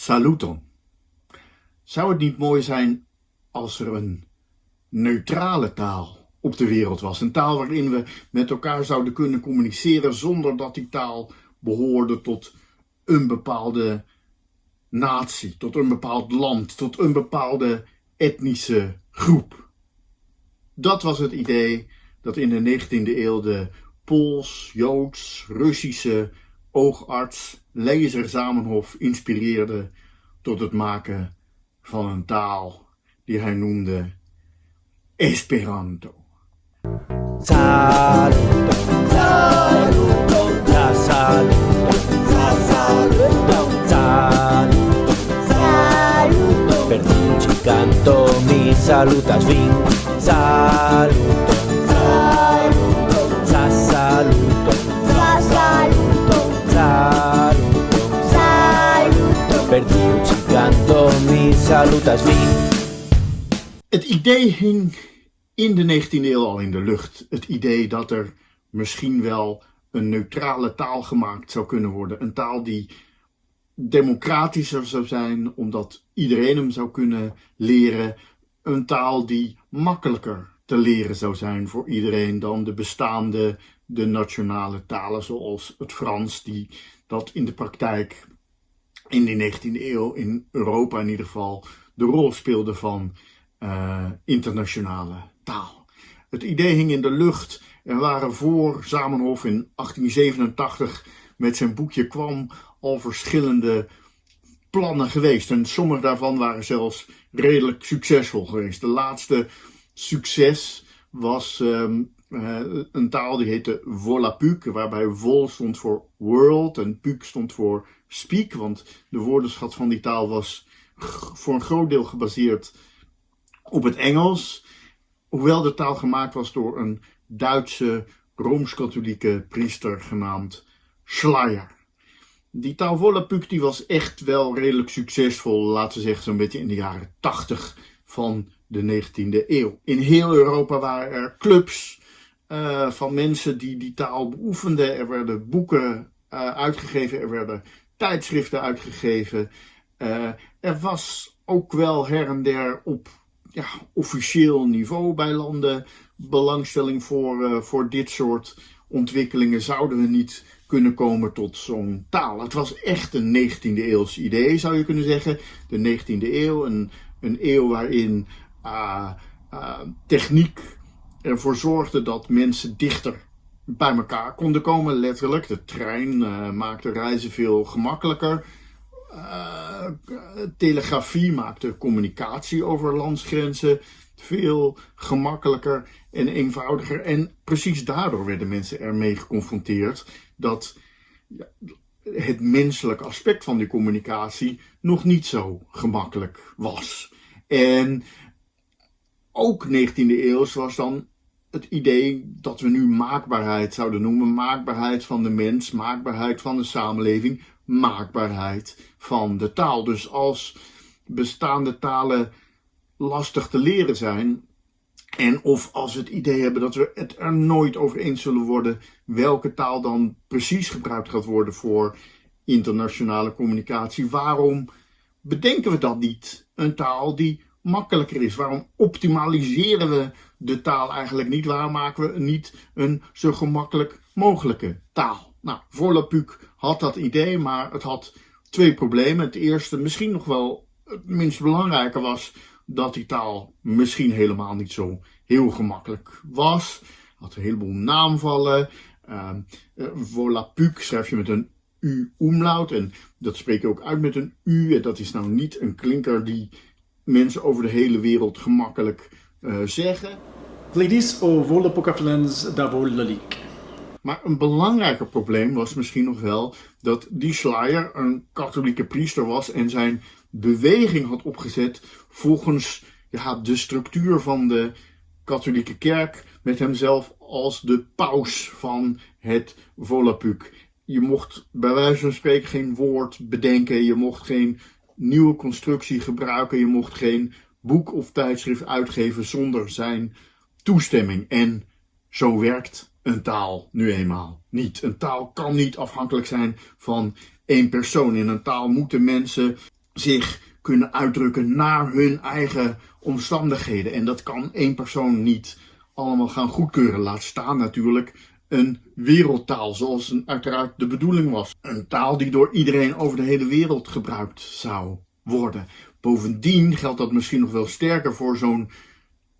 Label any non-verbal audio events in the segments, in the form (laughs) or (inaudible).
Saluton. Zou het niet mooi zijn als er een neutrale taal op de wereld was? Een taal waarin we met elkaar zouden kunnen communiceren zonder dat die taal behoorde tot een bepaalde natie, tot een bepaald land, tot een bepaalde etnische groep. Dat was het idee dat in de 19e eeuw de Pools, Joods, Russische oogarts Lezer Zamenhof inspireerde tot het maken van een taal die hij noemde Esperanto. Saluto, saluto, la saluto, saluto, saluto. Per ci canto mi salutas vin, saluto, canto mi salutas. Het idee hing in de 19e eeuw al in de lucht. Het idee dat er misschien wel een neutrale taal gemaakt zou kunnen worden. Een taal die democratischer zou zijn, omdat iedereen hem zou kunnen leren. Een taal die makkelijker te leren zou zijn voor iedereen dan de bestaande, de nationale talen zoals het Frans, die dat in de praktijk in de 19e eeuw in Europa in ieder geval de rol speelde van uh, internationale taal. Het idee hing in de lucht. Er waren voor Zamenhof in 1887 met zijn boekje kwam al verschillende plannen geweest. En sommige daarvan waren zelfs redelijk succesvol geweest. De laatste succes was uh, een taal die heette Volapük, waarbij vol stond voor world en puk stond voor speak. Want de woordenschat van die taal was voor een groot deel gebaseerd op het Engels, hoewel de taal gemaakt was door een Duitse Rooms-Katholieke priester genaamd Schleier. Die taal Volapük die was echt wel redelijk succesvol, laten we zeggen zo'n beetje in de jaren 80 van de 19e eeuw. In heel Europa waren er clubs uh, van mensen die die taal beoefenden. Er werden boeken uh, uitgegeven, er werden tijdschriften uitgegeven. Uh, er was ook wel her en der op ja, officieel niveau bij landen belangstelling voor, voor dit soort ontwikkelingen zouden we niet kunnen komen tot zo'n taal. Het was echt een 19e eeuws idee, zou je kunnen zeggen. De 19e eeuw, een, een eeuw waarin uh, uh, techniek ervoor zorgde dat mensen dichter bij elkaar konden komen, letterlijk. De trein maakte reizen veel gemakkelijker. Uh, telegrafie maakte communicatie over landsgrenzen veel gemakkelijker en eenvoudiger. En precies daardoor werden mensen ermee geconfronteerd dat het menselijke aspect van die communicatie nog niet zo gemakkelijk was. En ook 19e eeuw was dan het idee dat we nu maakbaarheid zouden noemen. Maakbaarheid van de mens, maakbaarheid van de samenleving, maakbaarheid van de taal. Dus als bestaande talen lastig te leren zijn, en of als we het idee hebben dat we het er nooit over eens zullen worden welke taal dan precies gebruikt gaat worden voor internationale communicatie, waarom bedenken we dat niet? Een taal die makkelijker is. Waarom optimaliseren we de taal eigenlijk niet? Waarom maken we niet een zo gemakkelijk mogelijke taal? Nou, Volapük had dat idee, maar het had twee problemen. Het eerste, misschien nog wel het minst belangrijke, was dat die taal misschien helemaal niet zo heel gemakkelijk was. Had een heleboel naamvallen. Uh, schrijf je met een u-umlaut en dat spreek je ook uit met een u. En dat is nou niet een klinker die mensen over de hele wereld gemakkelijk uh, zeggen. Ladies, o Volapükaflens davolalik. Maar een belangrijker probleem was misschien nog wel dat die Schleier een katholieke priester was en zijn beweging had opgezet volgens ja, de structuur van de katholieke kerk met hemzelf als de paus van het Volapük. Je mocht bij wijze van spreken geen woord bedenken, je mocht geen nieuwe constructie gebruiken, je mocht geen boek of tijdschrift uitgeven zonder zijn toestemming. En zo werkt een taal nu eenmaal niet. Een taal kan niet afhankelijk zijn van één persoon. In een taal moeten mensen zich kunnen uitdrukken naar hun eigen omstandigheden. En dat kan één persoon niet allemaal gaan goedkeuren. Laat staan natuurlijk een wereldtaal, zoals een, uiteraard de bedoeling was. Een taal die door iedereen over de hele wereld gebruikt zou worden. Bovendien geldt dat misschien nog wel sterker voor zo'n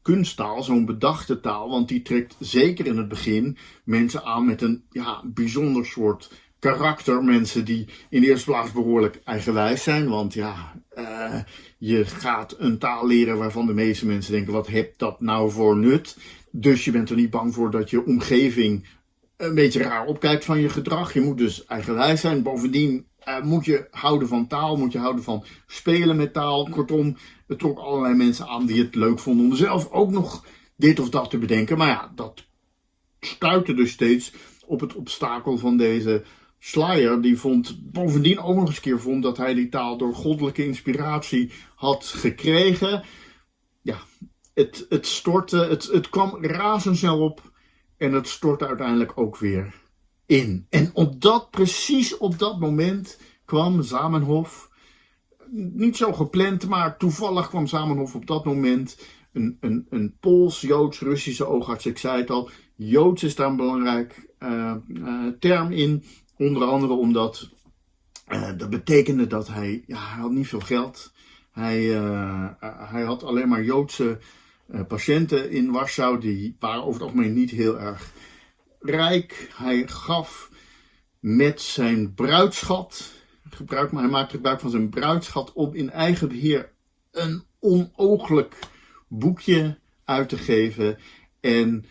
kunsttaal, zo'n bedachte taal, want die trekt zeker in het begin mensen aan met een ja, bijzonder soort karakter. Mensen die in de eerste plaats behoorlijk eigenwijs zijn, want ja, uh, je gaat een taal leren waarvan de meeste mensen denken, wat heb dat nou voor nut? Dus je bent er niet bang voor dat je omgeving een beetje raar opkijkt van je gedrag. Je moet dus eigenwijs zijn. Bovendien uh, moet je houden van taal, moet je houden van spelen met taal. Kortom, het trok allerlei mensen aan die het leuk vonden om zelf ook nog dit of dat te bedenken. Maar ja, dat stuitte dus steeds op het obstakel van deze Slayer. Die vond bovendien ook nog eens keer vond dat hij die taal door goddelijke inspiratie had gekregen. Ja, het, het stortte, het, het kwam razendsnel op en het stortte uiteindelijk ook weer in. En op dat, precies op dat moment kwam Zamenhof, niet zo gepland, maar toevallig kwam Zamenhof op dat moment een, een, een Pools-Joods-Russische oogarts. Ik zei het al, Joods is daar een belangrijk uh, uh, term in. Onder andere omdat uh, dat betekende dat hij, ja, hij had niet veel geld. Hij, hij had alleen maar Joodse patiënten in Warschau. Die waren over het algemeen niet heel erg rijk. Hij gaf met zijn bruidschat, gebruik, maar hij maakte gebruik van zijn bruidschat om in eigen beheer een onooglijk boekje uit te geven. En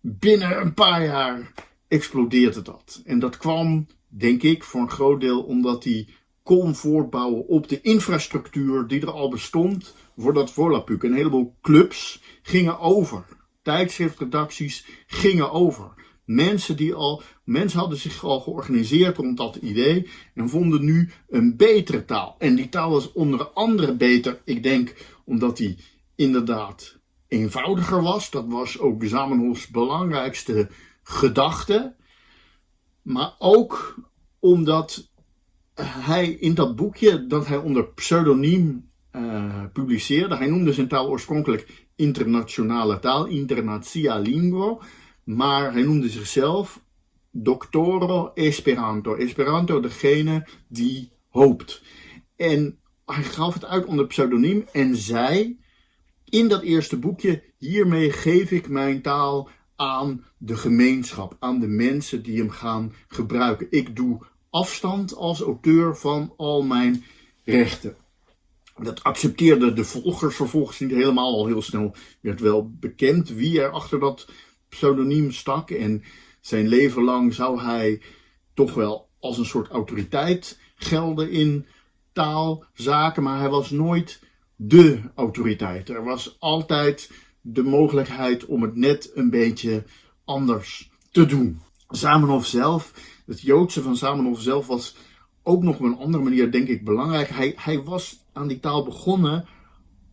binnen een paar jaar explodeerde dat. En dat kwam, denk ik, voor een groot deel omdat hij kon voortbouwen op de infrastructuur die er al bestond voor dat Volapuk. Een heleboel clubs gingen over. Tijdschriftredacties gingen over. Mensen, die al, mensen hadden zich al georganiseerd rond dat idee en vonden nu een betere taal. En die taal was onder andere beter, ik denk, omdat die inderdaad eenvoudiger was. Dat was ook Zamenhofs belangrijkste gedachte. Maar ook omdat hij in dat boekje dat hij onder pseudoniem uh, publiceerde, hij noemde zijn taal oorspronkelijk internationale taal, internazia lingua. Maar hij noemde zichzelf Doctoro Esperanto. Esperanto, degene die hoopt. En hij gaf het uit onder pseudoniem en zei in dat eerste boekje: Hiermee geef ik mijn taal aan de gemeenschap, aan de mensen die hem gaan gebruiken. Ik doe afstand als auteur van al mijn rechten. Dat accepteerden de volgers vervolgens niet helemaal. Al heel snel werd wel bekend wie er achter dat pseudoniem stak. En zijn leven lang zou hij toch wel als een soort autoriteit gelden in taalzaken. Maar hij was nooit de autoriteit. Er was altijd de mogelijkheid om het net een beetje anders te doen. Zamenhof zelf, het Joodse van Zamenhof zelf was ook nog op een andere manier, denk ik, belangrijk. Hij, hij was aan die taal begonnen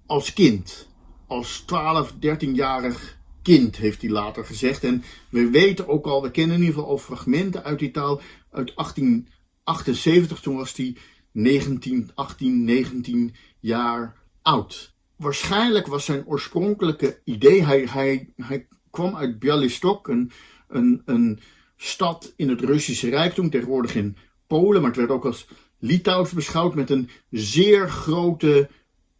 als kind. Als 12, 13-jarig kind, heeft hij later gezegd. En we weten ook al, we kennen in ieder geval al fragmenten uit die taal uit 1878. Toen was hij 19, 18, 19 jaar oud. Waarschijnlijk was zijn oorspronkelijke idee, hij, hij, hij kwam uit Bialystok, een, een, een stad in het Russische Rijk, toen tegenwoordig in Polen, maar het werd ook als Litouws beschouwd met een zeer grote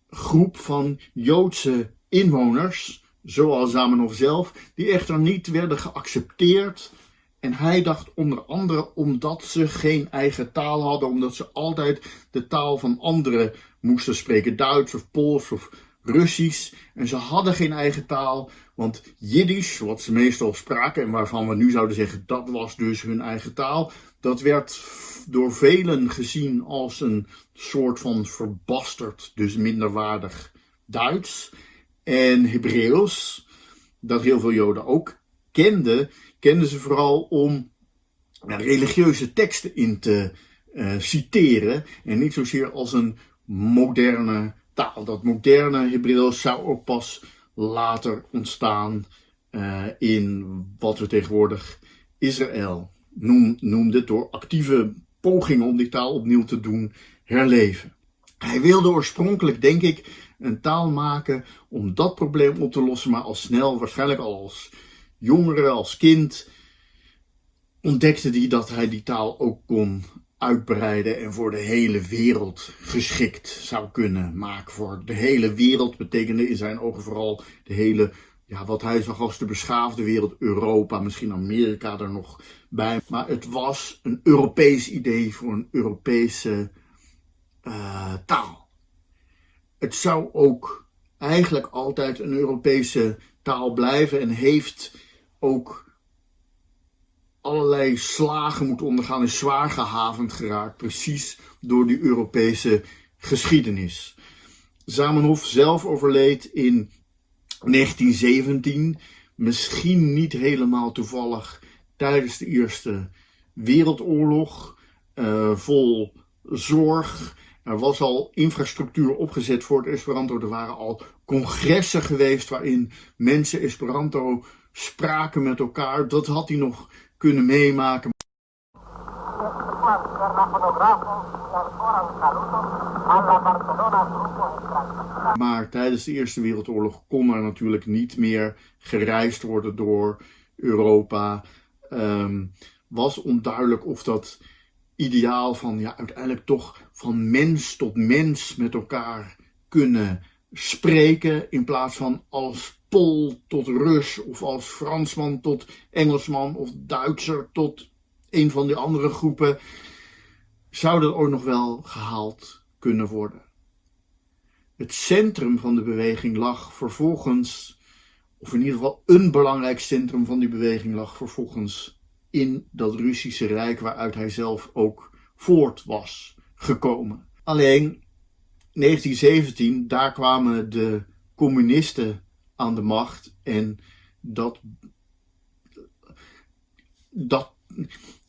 groep van Joodse inwoners zoals Zamenhof zelf, die echter niet werden geaccepteerd. En hij dacht onder andere omdat ze geen eigen taal hadden, omdat ze altijd de taal van anderen moesten spreken, Duits of Pools of Russisch. En ze hadden geen eigen taal, want Jiddisch, wat ze meestal spraken en waarvan we nu zouden zeggen dat was dus hun eigen taal, dat werd door velen gezien als een soort van verbasterd, dus minderwaardig Duits en Hebreeuws, dat heel veel Joden ook kenden, kenden ze vooral om religieuze teksten in te uh, citeren en niet zozeer als een moderne taal. Dat moderne Hebreeuws zou ook pas later ontstaan uh, in wat we tegenwoordig Israël noem, noemden door actieve pogingen om die taal opnieuw te doen herleven. Hij wilde oorspronkelijk, denk ik, een taal maken om dat probleem op te lossen, maar al snel, waarschijnlijk al als jongere, als kind, ontdekte hij dat hij die taal ook kon uitbreiden en voor de hele wereld geschikt zou kunnen maken. Voor de hele wereld betekende in zijn ogen vooral de hele, ja, wat hij zag als de beschaafde wereld, Europa, misschien Amerika er nog bij. Maar het was een Europees idee voor een Europese uh, taal. Het zou ook eigenlijk altijd een Europese taal blijven en heeft ook allerlei slagen moeten ondergaan, is zwaar gehavend geraakt, precies door die Europese geschiedenis. Zamenhof zelf overleed in 1917, misschien niet helemaal toevallig tijdens de Eerste Wereldoorlog, uh, vol zorg. Er was al infrastructuur opgezet voor het Esperanto. Er waren al congressen geweest waarin mensen Esperanto spraken met elkaar. Dat had hij nog kunnen meemaken. Maar tijdens de Eerste Wereldoorlog kon er natuurlijk niet meer gereisd worden door Europa. Um, was onduidelijk of dat ideaal van ja, uiteindelijk toch van mens tot mens met elkaar kunnen spreken in plaats van als Pool tot Rus of als Fransman tot Engelsman of Duitser tot een van die andere groepen, zou dat ook nog wel gehaald kunnen worden. Het centrum van de beweging lag vervolgens, of in ieder geval een belangrijk centrum van die beweging lag vervolgens in dat Russische Rijk waaruit hij zelf ook voort was gekomen. Alleen 1917, daar kwamen de communisten aan de macht. En dat. dat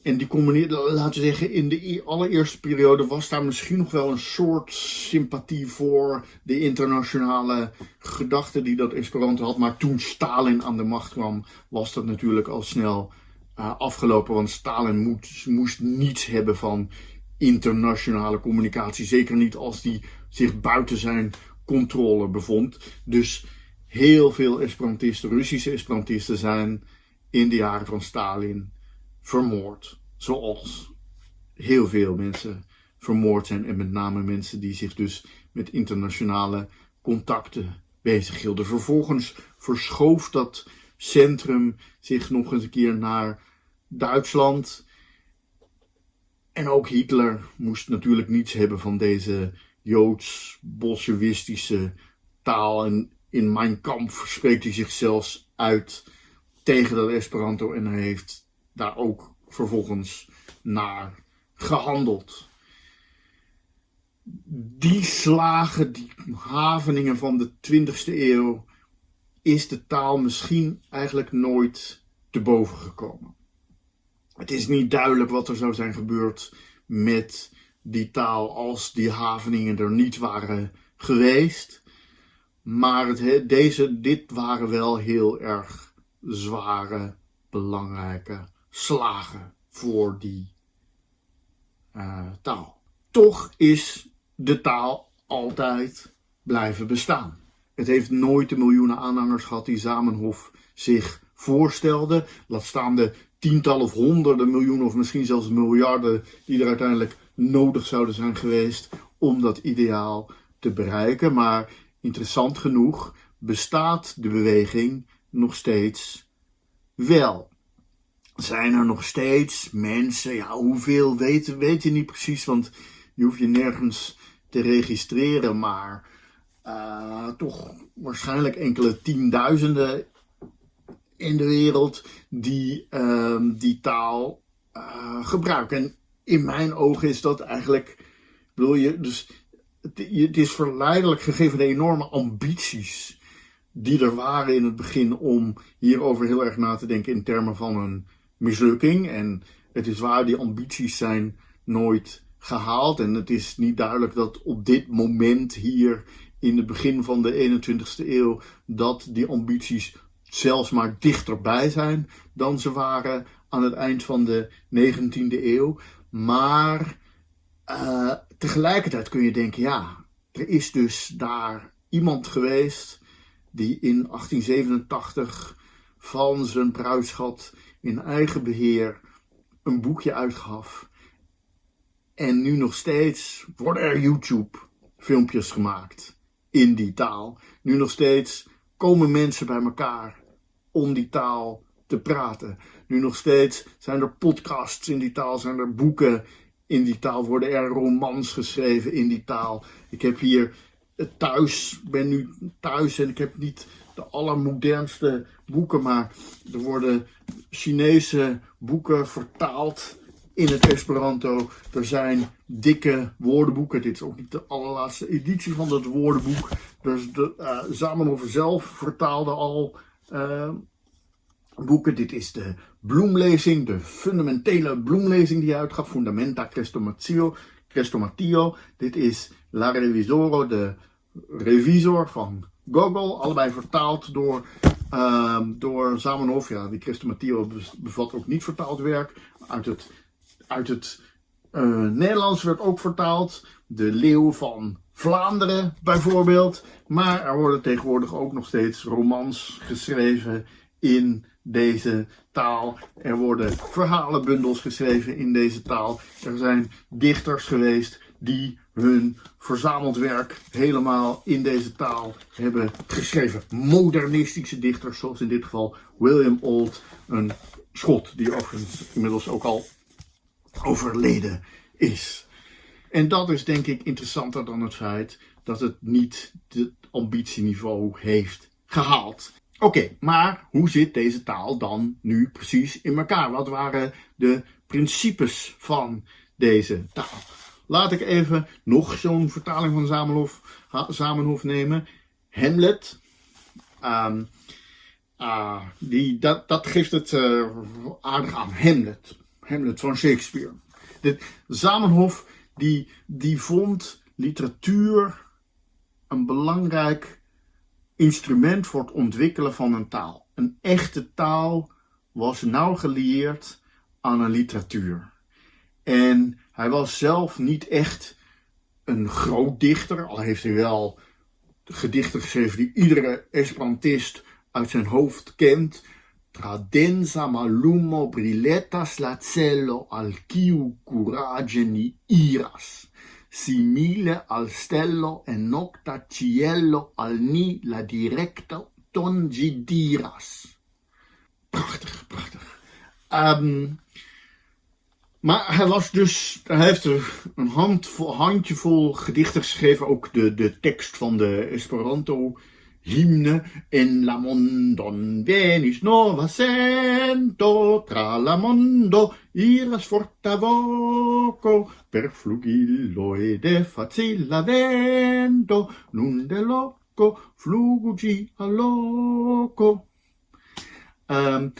en die communisten, laten we zeggen, in de allereerste periode was daar misschien nog wel een soort sympathie voor de internationale gedachte die dat Esperanto had. Maar toen Stalin aan de macht kwam, was dat natuurlijk al snel uh, afgelopen. Want Stalin moest niets hebben van internationale communicatie. Zeker niet als die zich buiten zijn controle bevond. Dus heel veel Esperantisten, Russische Esperantisten, zijn in de jaren van Stalin vermoord. Zoals heel veel mensen vermoord zijn. En met name mensen die zich dus met internationale contacten bezighielden. Vervolgens verschoof dat centrum zich nog eens een keer naar Duitsland. En ook Hitler moest natuurlijk niets hebben van deze joods-bolsjewistische taal. En in Mein Kampf spreekt hij zich zelfs uit tegen dat Esperanto en heeft daar ook vervolgens naar gehandeld. Die slagen, die haveningen van de 20e eeuw, is de taal misschien eigenlijk nooit te boven gekomen. Het is niet duidelijk wat er zou zijn gebeurd met die taal als die haveningen er niet waren geweest. Maar het, deze, dit waren wel heel erg zware, belangrijke slagen voor die uh, taal. Toch is de taal altijd blijven bestaan. Het heeft nooit de miljoenen aanhangers gehad die Zamenhof zich voorstelde. Laat staan de tientallen of honderden miljoenen of misschien zelfs miljarden die er uiteindelijk nodig zouden zijn geweest om dat ideaal te bereiken. Maar interessant genoeg bestaat de beweging nog steeds wel. Zijn er nog steeds mensen, ja hoeveel weet, weet je niet precies, want je hoeft je nergens te registreren, maar uh, toch waarschijnlijk enkele tienduizenden in de wereld die uh, die taal uh, gebruiken. En in mijn ogen is dat eigenlijk, bedoel je, dus het is verleidelijk gegeven de enorme ambities die er waren in het begin om hierover heel erg na te denken in termen van een mislukking. En het is waar, die ambities zijn nooit gehaald. En het is niet duidelijk dat op dit moment hier in het begin van de 21ste eeuw dat die ambities zelfs maar dichterbij zijn dan ze waren aan het eind van de 19e eeuw. Maar uh, tegelijkertijd kun je denken, ja, er is dus daar iemand geweest die in 1887 van zijn bruidschat in eigen beheer een boekje uitgaf. En nu nog steeds worden er YouTube filmpjes gemaakt in die taal. Nu nog steeds komen mensen bij elkaar om die taal te praten. Nu nog steeds zijn er podcasts in die taal, zijn er boeken in die taal, worden er romans geschreven in die taal. Ik heb hier thuis, ben nu thuis en ik heb niet de allermodernste boeken, maar er worden Chinese boeken vertaald in het Esperanto. Er zijn dikke woordenboeken. Dit is ook niet de allerlaatste editie van dat woordenboek. Dus de, uh, Zamenhof zelf vertaalde al uh, boeken. Dit is de bloemlezing, de fundamentele bloemlezing die hij uitgaf. Fundamenta Crestomatio. Crestomatio. Dit is La Revisoro, de revisor van Gogol. Allebei vertaald door, uh, door Zamenhof. Ja, die Crestomatio bevat ook niet vertaald werk. Uit het, uit het uh, Nederlands werd ook vertaald. De Leeuw van Vlaanderen bijvoorbeeld. Maar er worden tegenwoordig ook nog steeds romans geschreven in deze taal. Er worden verhalenbundels geschreven in deze taal. Er zijn dichters geweest die hun verzameld werk helemaal in deze taal hebben geschreven. Modernistische dichters, zoals in dit geval William Old, een schot die overigens inmiddels ook al overleden is. En dat is denk ik interessanter dan het feit dat het niet het ambitieniveau heeft gehaald. Oké, maar hoe zit deze taal dan nu precies in elkaar? Wat waren de principes van deze taal? Laat ik even nog zo'n vertaling van Zamenhof, nemen. Hamlet. Um, uh, die, dat, dat geeft het uh, aardig aan. Hamlet. Hamlet van Shakespeare. Zamenhof die, die vond literatuur een belangrijk instrument voor het ontwikkelen van een taal. Een echte taal was nauw gelieerd aan een literatuur. En hij was zelf niet echt een groot dichter, al heeft hij wel gedichten geschreven die iedere Esperantist uit zijn hoofd kent. Tradenza malumo brilletas la cello al quiu courage ni iras simile al stello en nocta cielo al ni la directa tongi diras. Prachtig, prachtig. Um, maar hij was dus, hij heeft een handvol, handjevol gedichten geschreven, ook de, de tekst van de Esperanto hymne en la mondon venis nova sento tra la mondo iras forta voco per flugillo e facilla vento nun de loco flugi a loco. Um,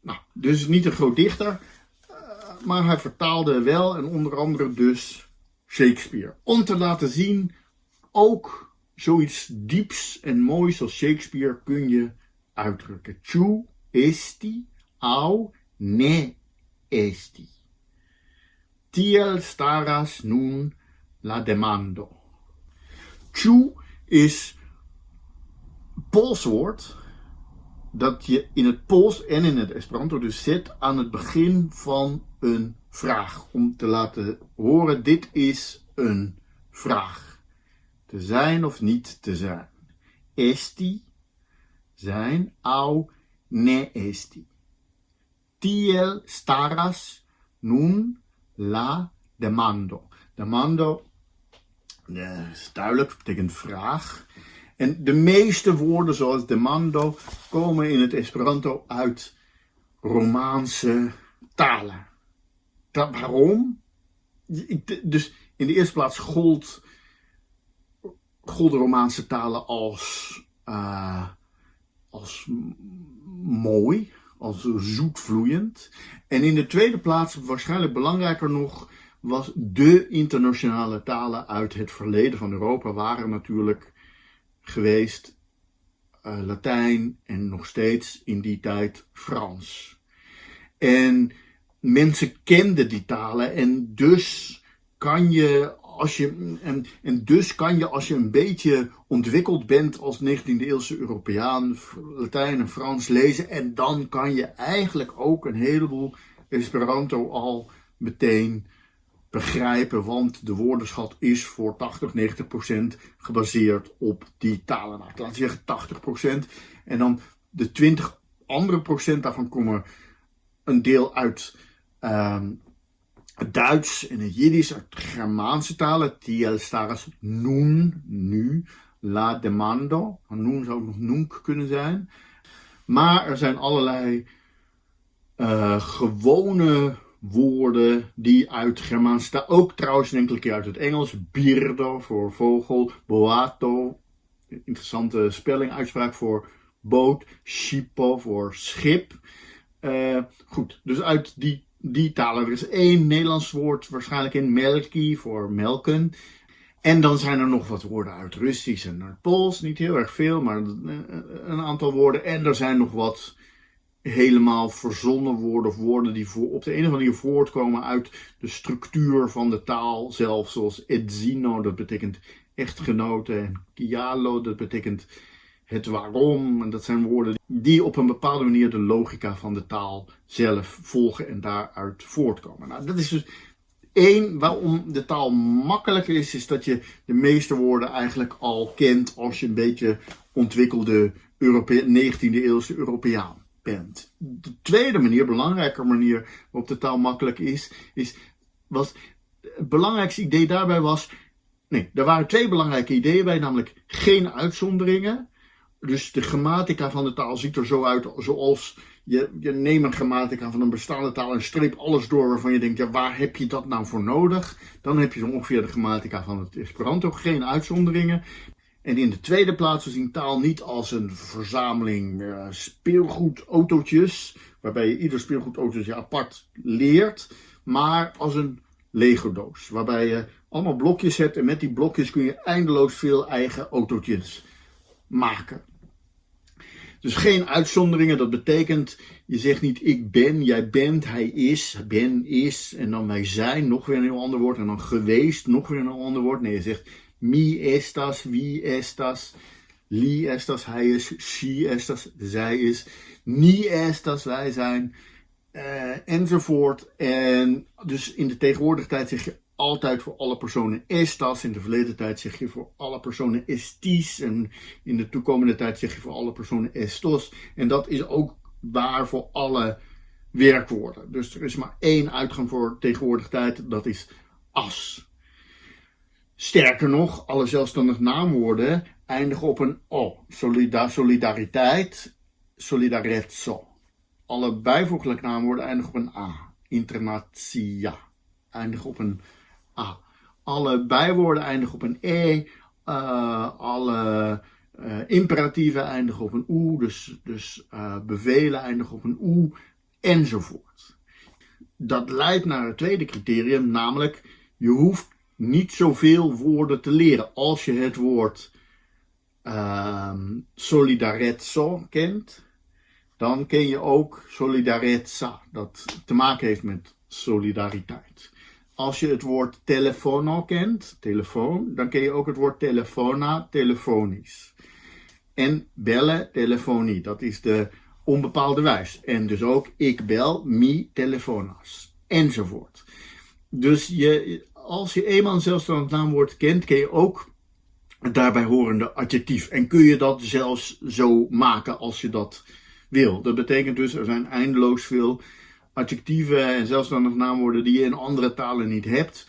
nou, dus niet een groot dichter, uh, maar hij vertaalde wel en onder andere dus Shakespeare. Om te laten zien, ook Zoiets dieps en moois als Shakespeare kun je uitdrukken. Tu esti au ne esti. Tiel staras nun la demando. Tu is Pools woord dat je in het Pools en in het Esperanto dus zet aan het begin van een vraag. Om te laten horen, dit is een vraag te zijn of niet te zijn. Esti, zijn, au, ne esti. Tiel staras nun la demando. Demando uh, is duidelijk, betekent vraag. En de meeste woorden zoals demando komen in het Esperanto uit Romaanse talen. Dat, waarom? Dus in de eerste plaats gold golden Romaanse talen als, uh, als mooi, als zoetvloeiend. En in de tweede plaats, waarschijnlijk belangrijker nog, was de internationale talen uit het verleden van Europa waren natuurlijk geweest uh, Latijn en nog steeds in die tijd Frans. En mensen kenden die talen en dus kan je als je, en, en dus kan je als je een beetje ontwikkeld bent als 19e eeuwse Europeaan, Latijn en Frans lezen. En dan kan je eigenlijk ook een heleboel Esperanto al meteen begrijpen. Want de woordenschat is voor 80, 90 procent gebaseerd op die talen. Nou, laten we zeggen 80 procent. En dan de 20 andere procent daarvan komen een deel uit um, het Duits en het Jiddisch, uit Germaanse talen. Tiel staras nun, nu, la demando. Nun zou ook nog nunc kunnen zijn. Maar er zijn allerlei uh, gewone woorden die uit Germaanse taal, ook trouwens een enkele keer uit het Engels. Birdo voor vogel, boato, interessante spelling, uitspraak voor boot, schipo voor schip. Uh, goed, dus uit die, die talen. Er is één Nederlands woord waarschijnlijk in, melki voor melken. En dan zijn er nog wat woorden uit Russisch en Pools, niet heel erg veel, maar een aantal woorden. En er zijn nog wat helemaal verzonnen woorden of woorden die voor, op de een of andere manier voortkomen uit de structuur van de taal zelf. Zoals edzino, dat betekent echtgenoten, en kialo, dat betekent het waarom. En dat zijn woorden die op een bepaalde manier de logica van de taal zelf volgen en daaruit voortkomen. Nou, dat is dus één waarom de taal makkelijker is, is dat je de meeste woorden eigenlijk al kent als je een beetje ontwikkelde Europe 19e eeuwse Europeaan bent. De tweede manier, belangrijke manier waarop de taal makkelijk is, is was het belangrijkste idee daarbij was. Nee, er waren twee belangrijke ideeën bij, namelijk geen uitzonderingen dus de grammatica van de taal ziet er zo uit zoals je, je neemt een grammatica van een bestaande taal en streep alles door waarvan je denkt, ja, waar heb je dat nou voor nodig? Dan heb je zo ongeveer de grammatica van het Esperanto, geen uitzonderingen. En in de tweede plaats, we zien taal niet als een verzameling uh, speelgoedautootjes, waarbij je ieder speelgoedautootje apart leert, maar als een Lego-doos, waarbij je allemaal blokjes hebt en met die blokjes kun je eindeloos veel eigen autootjes maken. Dus geen uitzonderingen, dat betekent, je zegt niet ik ben, jij bent, hij is, ben is, en dan wij zijn, nog weer een heel ander woord, en dan geweest, nog weer een ander woord. Nee, je zegt mi estas, wie estas, li estas, hij is, she estas, zij is, ni estas, wij zijn, uh, enzovoort. En dus in de tegenwoordige tijd zeg je altijd voor alle personen estas. In de verleden tijd zeg je voor alle personen estis. En in de toekomende tijd zeg je voor alle personen estos. En dat is ook waar voor alle werkwoorden. Dus er is maar één uitgang voor tegenwoordige tijd. Dat is as. Sterker nog, alle zelfstandig naamwoorden eindigen op een o. Solida solidariteit, solidarezzo. Alle bijvoeglijke naamwoorden eindigen op een a. Internatia eindigen op een A. Alle bijwoorden eindigen op een E. Uh, alle uh, imperatieven eindigen op een OE. Dus, dus uh, bevelen eindigen op een OE. Enzovoort. Dat leidt naar het tweede criterium, namelijk je hoeft niet zoveel woorden te leren. Als je het woord ehm, solidarezzo kent, dan ken je ook solidarezza, dat te maken heeft met solidariteit. Als je het woord telefono kent, telefoon, dan ken je ook het woord telefona, telefonisch. En bellen, telefonie, dat is de onbepaalde wijs. En dus ook ik bel, mi telefonas, enzovoort. Dus je, als je eenmaal een zelfstandig naamwoord kent, ken je ook het daarbij horende adjectief. En kun je dat zelfs zo maken als je dat wil. Dat betekent dus, er zijn eindeloos veel adjectieven en zelfstandig naamwoorden die je in andere talen niet hebt,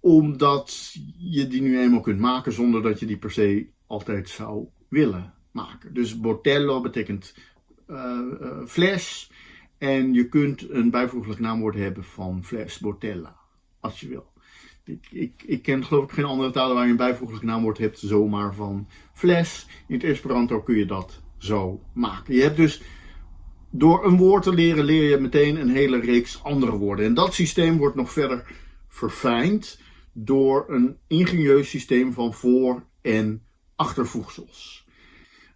omdat je die nu eenmaal kunt maken zonder dat je die per se altijd zou willen maken. Dus botello betekent uh, uh, fles en je kunt een bijvoeglijk naamwoord hebben van fles, botella, als je wil. Ik, ik, ik, ken geloof ik geen andere talen waar je een bijvoeglijk naamwoord hebt zomaar van fles. In het Esperanto kun je dat zo maken. Je hebt dus door een woord te leren, leer je meteen een hele reeks andere woorden. En dat systeem wordt nog verder verfijnd door een ingenieus systeem van voor- en achtervoegsels.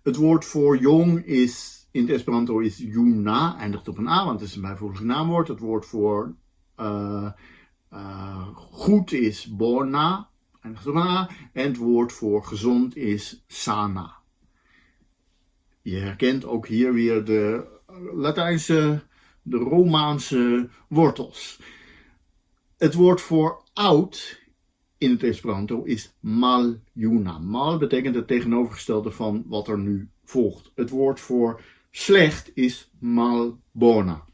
Het woord voor jong is in het Esperanto is juna, eindigt op een a, want het is een bijvoeglijk naamwoord. Het woord voor uh, uh, goed is bona, eindigt op A. En het woord voor gezond is sana. Je herkent ook hier weer de Latijnse, de Romaanse wortels. Het woord voor oud in het Esperanto is maljuna. Mal betekent het tegenovergestelde van wat er nu volgt. Het woord voor slecht is malbona.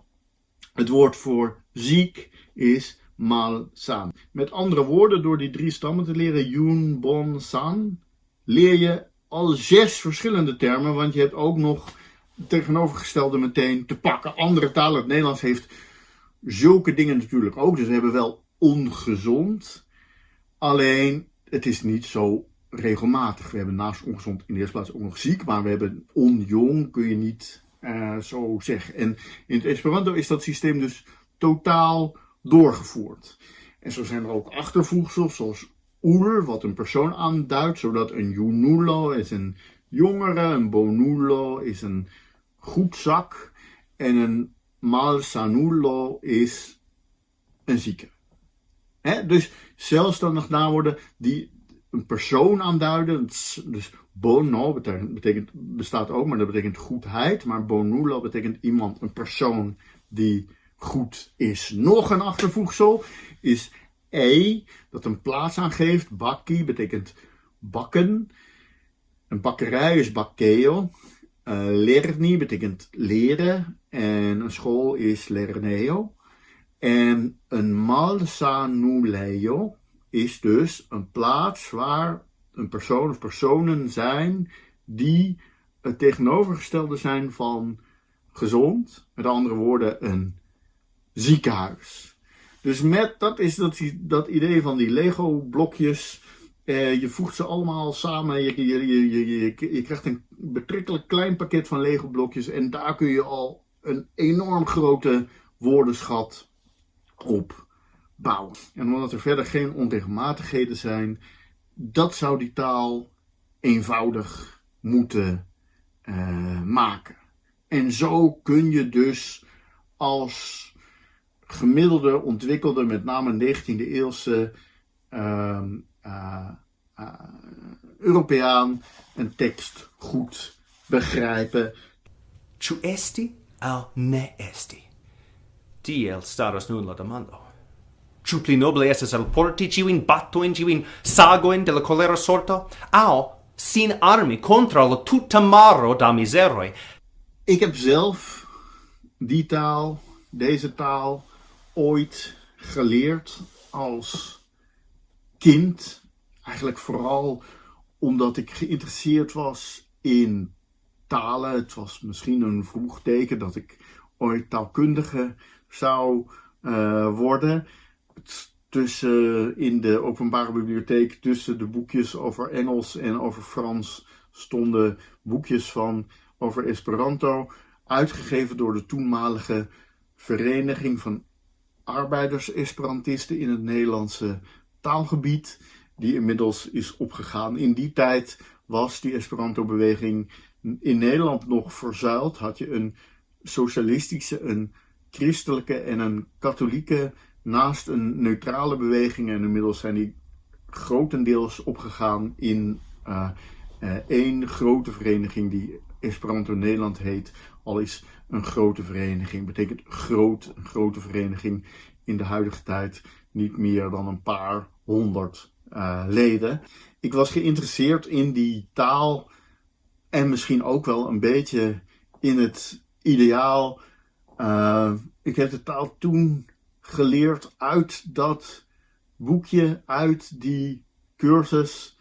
Het woord voor ziek is malsan. Met andere woorden, door die drie stammen te leren, yun, bon, san, leer je al zes verschillende termen, want je hebt ook nog tegenovergestelde meteen te pakken. Andere talen, het Nederlands heeft zulke dingen natuurlijk ook, dus we hebben wel ongezond, alleen het is niet zo regelmatig. We hebben naast ongezond in de eerste plaats ook nog ziek, maar we hebben onjong, kun je niet uh, zo zeggen. En in het Esperanto is dat systeem dus totaal doorgevoerd. En zo zijn er ook achtervoegsels zoals oer, wat een persoon aanduidt, zodat een junulo is een jongere, een bonulo is een goedzak en een malsanulo is een zieke. Dus zelfstandig naamwoorden die een persoon aanduiden. Dus bono betekent, betekent, bestaat ook, maar dat betekent goedheid. Maar bonulo betekent iemand, een persoon die goed is. Nog een achtervoegsel is e, dat een plaats aangeeft. Bakki betekent bakken. Een bakkerij is bakkeo. Uh, lerni betekent leren. En een school is lerneo. En een malsanuleo is dus een plaats waar een persoon of personen zijn die het tegenovergestelde zijn van gezond. Met andere woorden, een ziekenhuis. Dus met, dat is dat, dat idee van die Lego blokjes. Eh, je voegt ze allemaal samen. Je, je, je, je, krijgt een betrekkelijk klein pakket van Lego blokjes. En daar kun je al een enorm grote woordenschat op bouwen. En omdat er verder geen onregelmatigheden zijn, dat zou die taal eenvoudig moeten uh, maken. En zo kun je dus als gemiddelde, ontwikkelde, met name 19e eeuwse uh, Europeaan een tekst goed begrijpen. Tu esti al ne esti? Tiel staros nun la demando. Ciu pli noble estes alporti ciuin battoin, ciuin sagoin de la colera sorto, au sin armi contra la tuta maro da miseroi. Ik heb zelf die taal, deze taal, ooit geleerd als kind. Eigenlijk vooral omdat ik geïnteresseerd was in talen. Het was misschien een vroeg teken dat ik ooit taalkundige zou uh, worden. Tussen, in de openbare bibliotheek, tussen de boekjes over Engels en over Frans, stonden boekjes van over Esperanto, uitgegeven door de toenmalige Vereniging van arbeiders-Esperantisten in het Nederlandse taalgebied, die inmiddels is opgegaan. In die tijd was die Esperanto-beweging in Nederland nog verzuild. Had je een socialistische, een christelijke en een katholieke naast een neutrale beweging. En inmiddels zijn die grotendeels opgegaan in uh, één grote vereniging die Esperanto Nederland heet. Al is een grote vereniging. Betekent groot, een grote vereniging in de huidige tijd niet meer dan een paar honderd uh, leden. Ik was geïnteresseerd in die taal en misschien ook wel een beetje in het ideaal. Uh, ik heb de taal toen geleerd uit dat boekje, uit die cursus.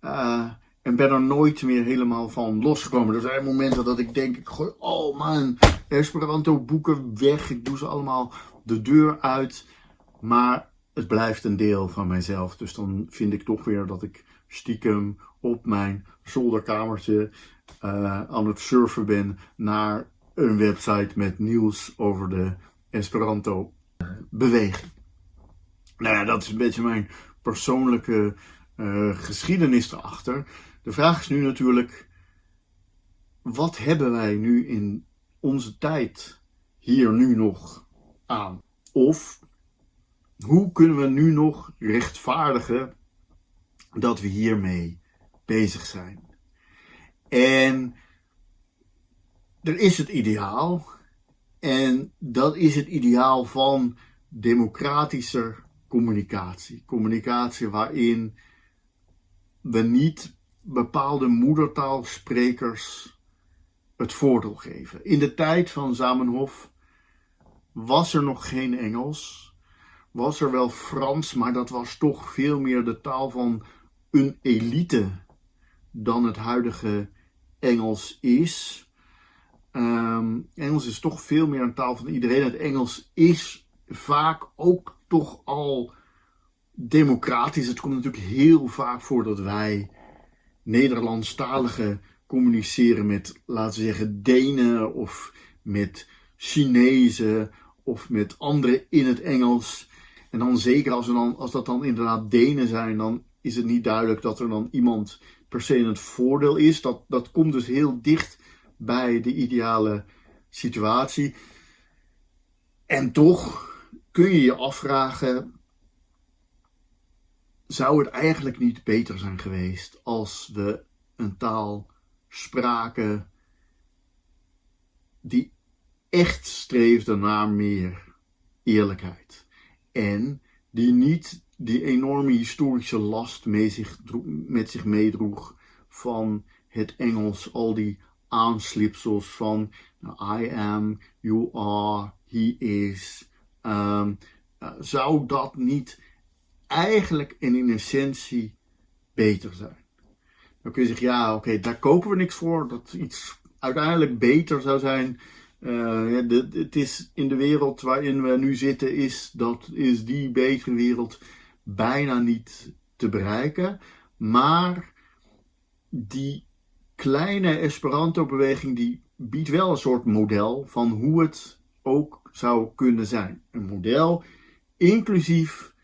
Uh, en ben er nooit meer helemaal van losgekomen. Er zijn momenten dat ik denk, ik gooi al mijn Esperanto boeken weg. Ik doe ze allemaal de deur uit. Maar het blijft een deel van mijzelf. Dus dan vind ik toch weer dat ik stiekem op mijn zolderkamertje uh, aan het surfen ben naar een website met nieuws over de Esperanto beweging. Nou ja, dat is een beetje mijn persoonlijke uh, geschiedenis erachter. De vraag is nu natuurlijk, wat hebben wij nu in onze tijd hier nu nog aan? Of hoe kunnen we nu nog rechtvaardigen dat we hiermee bezig zijn. En er is het ideaal. En dat is het ideaal van democratische communicatie. Communicatie waarin we niet bepaalde moedertaalsprekers het voordeel geven. In de tijd van Zamenhof was er nog geen Engels. Was er wel Frans, maar dat was toch veel meer de taal van een elite dan het huidige Engels is. Ehm, Engels is toch veel meer een taal van iedereen. Het Engels is vaak ook toch al democratisch. Het komt natuurlijk heel vaak voor dat wij Nederlandstaligen communiceren met, laten we zeggen, Denen of met Chinezen of met anderen in het Engels. En dan zeker als, dan, als dat dan inderdaad Denen zijn, dan is het niet duidelijk dat er dan iemand per se in het voordeel is. Dat, dat komt dus heel dicht bij de ideale situatie. En toch kun je je afvragen: zou het eigenlijk niet beter zijn geweest als we een taal spraken die echt streefde naar meer eerlijkheid en die niet die enorme historische last mee zich, met zich meedroeg van het Engels, al die aanslipsels van nou, I am, you are, he is. Ehm, eh, zou dat niet eigenlijk en in essentie beter zijn? Dan kun je zeggen, ja, oké, daar kopen we niks voor. Dat iets uiteindelijk beter zou zijn. Uh, het is in de wereld waarin we nu zitten, is, dat, is die betere wereld bijna niet te bereiken. Maar die kleine Esperanto-beweging die biedt wel een soort model van hoe het ook zou kunnen zijn. Een model inclusief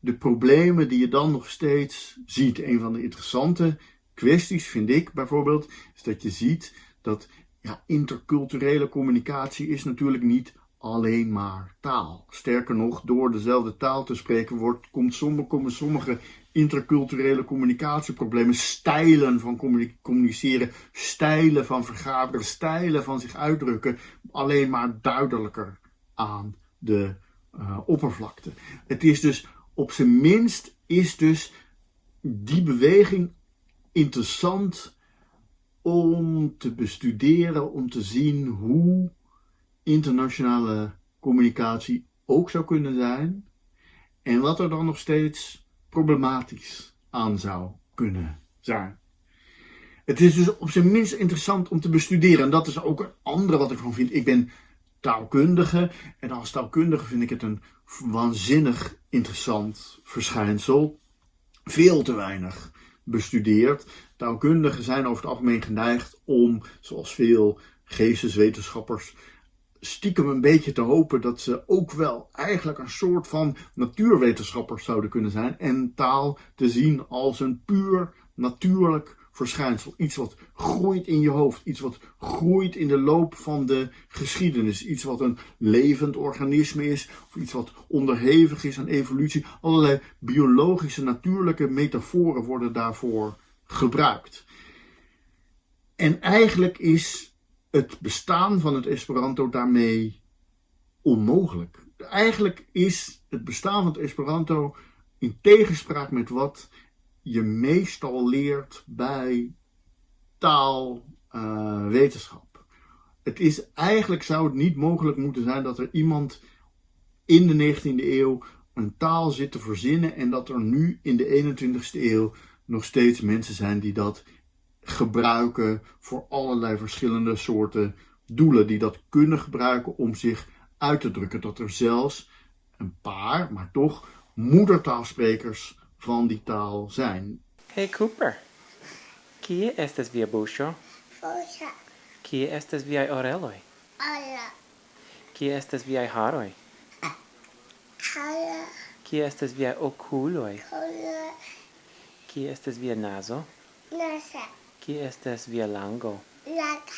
de problemen die je dan nog steeds ziet. Een van de interessante kwesties vind ik bijvoorbeeld, is dat je ziet dat ja, interculturele communicatie is natuurlijk niet alleen maar taal. Sterker nog, door dezelfde taal te spreken wordt, komt sommige, komen sommige interculturele communicatieproblemen, stijlen van communiceren, stijlen van vergaderen, stijlen van zich uitdrukken, alleen maar duidelijker aan de uh, oppervlakte. Het is dus, op zijn minst, is dus die beweging interessant om te bestuderen, om te zien hoe internationale communicatie ook zou kunnen zijn en wat er dan nog steeds problematisch aan zou kunnen zijn. Het is dus op zijn minst interessant om te bestuderen en dat is ook een andere wat ik van vind. Ik ben taalkundige en als taalkundige vind ik het een waanzinnig interessant verschijnsel. Veel te weinig bestudeerd. Taalkundigen zijn over het algemeen geneigd om, zoals veel geesteswetenschappers, stiekem een beetje te hopen dat ze ook wel eigenlijk een soort van natuurwetenschappers zouden kunnen zijn en taal te zien als een puur natuurlijk verschijnsel. Iets wat groeit in je hoofd, iets wat groeit in de loop van de geschiedenis, iets wat een levend organisme is, of iets wat onderhevig is aan evolutie. Allerlei biologische, natuurlijke metaforen worden daarvoor gebruikt. En eigenlijk is het bestaan van het Esperanto daarmee onmogelijk. Eigenlijk is het bestaan van het Esperanto in tegenspraak met wat je meestal leert bij taalwetenschap. Uh, het is eigenlijk zou het niet mogelijk moeten zijn dat er iemand in de 19e eeuw een taal zit te verzinnen en dat er nu in de 21e eeuw nog steeds mensen zijn die dat gebruiken voor allerlei verschillende soorten doelen. Die dat kunnen gebruiken om zich uit te drukken. Dat er zelfs een paar, maar toch moedertaalsprekers van die taal zijn. Hey Cooper, kie estes via buŝo? Buŝo. Kie estes viaj oreloj? Ala. Kie estes viaj haroj? Ala. Kie estes viaj okuloj? Kola. Kie estes via nazo? Nasa. Kie estes via lango? Laka.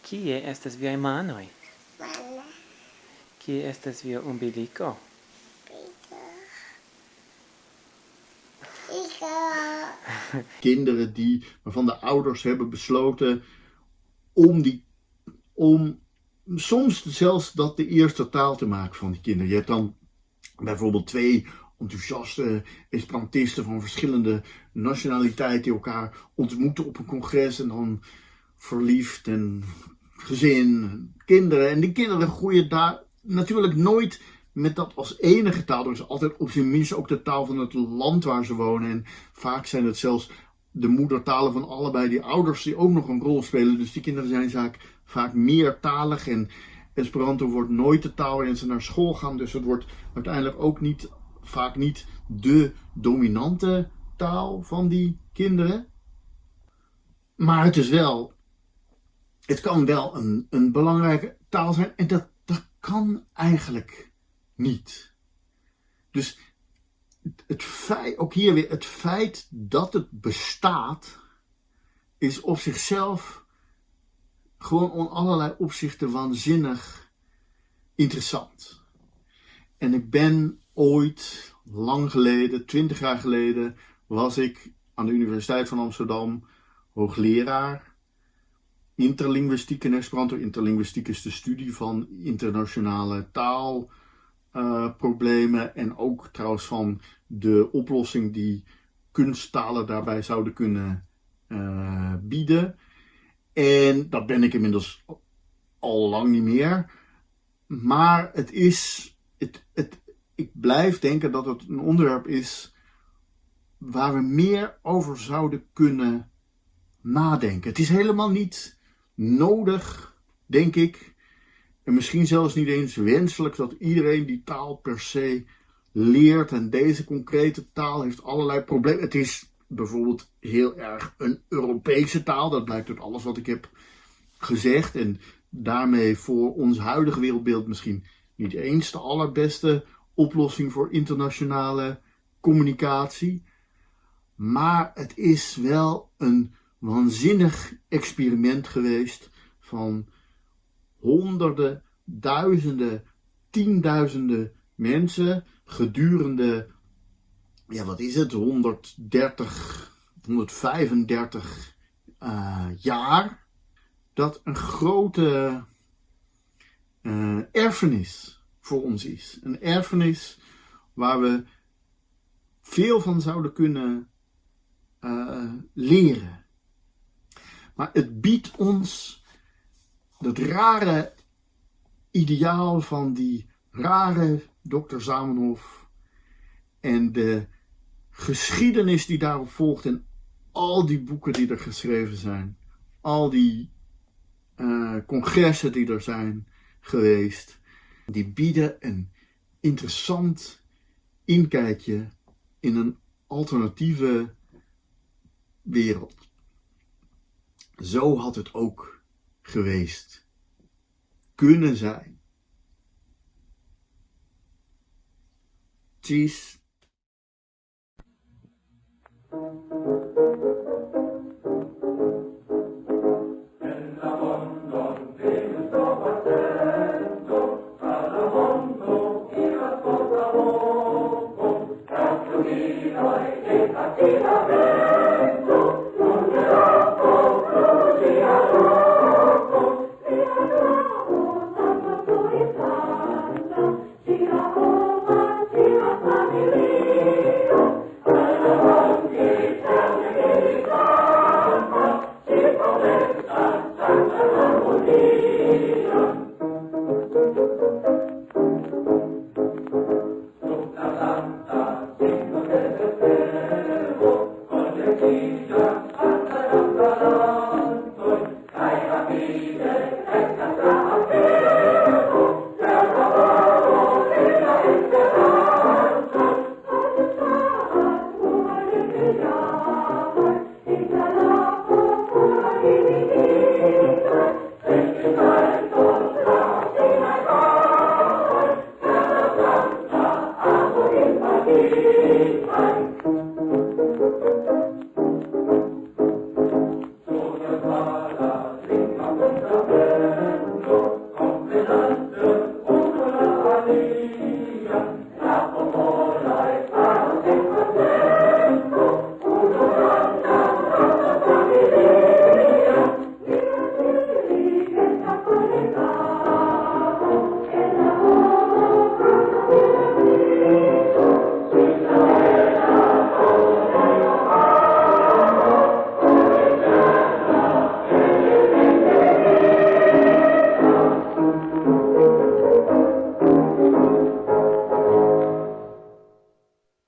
Kie estes viaj manoj? Mana. Kie estes via umbiliko? Zo. (laughs) Kinderen die, waarvan de ouders hebben besloten om die, om soms zelfs dat de eerste taal te maken van die kinderen. Je hebt dan bijvoorbeeld twee enthousiaste Esperantisten van verschillende nationaliteiten die elkaar ontmoeten op een congres en dan verliefd en gezin, kinderen. En die kinderen groeien daar natuurlijk nooit met dat als enige taal. Er is altijd op zijn minst ook de taal van het land waar ze wonen. En vaak zijn het zelfs de moedertalen van allebei die ouders die ook nog een rol spelen. Dus die kinderen zijn vaak, vaak meertalig en Esperanto wordt nooit de taal waarin ze naar school gaan. Dus het wordt uiteindelijk ook niet, vaak niet de dominante taal van die kinderen. Maar het is wel, het kan wel een, een belangrijke taal zijn en dat, dat kan eigenlijk niet. Dus het feit, ook hier weer, het feit dat het bestaat, is op zichzelf gewoon in allerlei opzichten waanzinnig interessant. En ik ben ooit, lang geleden, twintig jaar geleden, was ik aan de Universiteit van Amsterdam hoogleraar interlinguïstiek en Esperanto. Interlinguïstiek is de studie van internationale taalproblemen en ook trouwens van de oplossing die kunsttalen daarbij zouden kunnen uh, bieden. En dat ben ik inmiddels al lang niet meer. Maar het is, het, het, blijf denken dat het een onderwerp is waar we meer over zouden kunnen nadenken. Het is helemaal niet nodig, denk ik, en misschien zelfs niet eens wenselijk dat iedereen die taal per se leert. En deze concrete taal heeft allerlei problemen. Het is bijvoorbeeld heel erg een Europese taal. Dat blijkt uit alles wat ik heb gezegd. En daarmee voor ons huidige wereldbeeld misschien niet eens de allerbeste oplossing voor internationale communicatie. Maar het is wel een waanzinnig experiment geweest van honderden, duizenden, tienduizenden mensen gedurende, ja wat is het, 130, 135 uh, jaar, dat een grote uh, erfenis voor ons is. Een erfenis waar we veel van zouden kunnen uh, leren. Maar het biedt ons dat rare ideaal van die rare dokter Zamenhof en de geschiedenis die daarop volgt en al die boeken die er geschreven zijn, al die uh, congressen die er zijn geweest, die bieden een interessant inkijkje in een alternatieve wereld. Zo had het ook geweest kunnen zijn. Cheese. Amen.